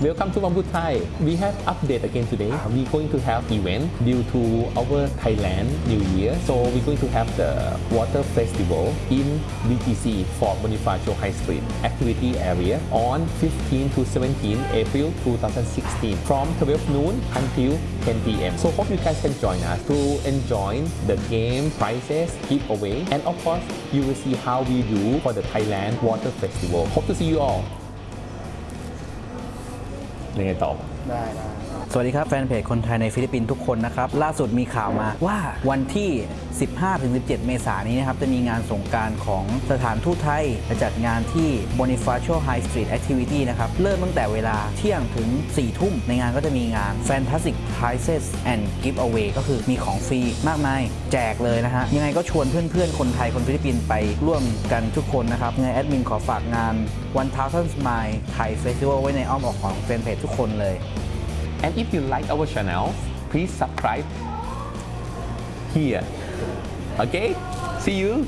Welcome to Bamboo Thai. We have update again today. Uh, we're going to have event due to our Thailand New Year. So we're going to have the water festival in BGC for Bonifacio High Street activity area on 15 to 17 April 2016 from 12 noon until 10 p.m. So hope you guys can join us to enjoy the game, prizes, giveaway, and of course you will see how we do for the Thailand Water Festival. Hope to see you all. ยังไงต่อ ได้ได้ สวัสดีครับแฟนเพจคนไทยในฟิลิปปินส์ทุกคนนะครับ ล่าสุดมีข่าวมาว่าวันที่ 15-17 เมษายนนี้นะครับ จะมีงานสงการของสถานทูตไทยจะจัดงานที่ Bonifacio High Street Activity นะครับ เริ่มตั้งแต่เวลาเที่ยงถึง 4 ทุ่ม ในงานก็จะมีงาน Fantastic Prizes and Giveaway ก็คือมีของฟรีมากมาย แจกเลยนะฮะ ยังไงก็ชวนเพื่อนๆ คนไทยคนฟิลิปปินส์ไปร่วมกันทุกคนนะครับยังไงแอดมินขอฝากงาน1000 Smile Thai Festival ไว้ในอ้อมอกของแฟนเพจทุกคนเลย And if you like our channel, please subscribe here. Okay? See you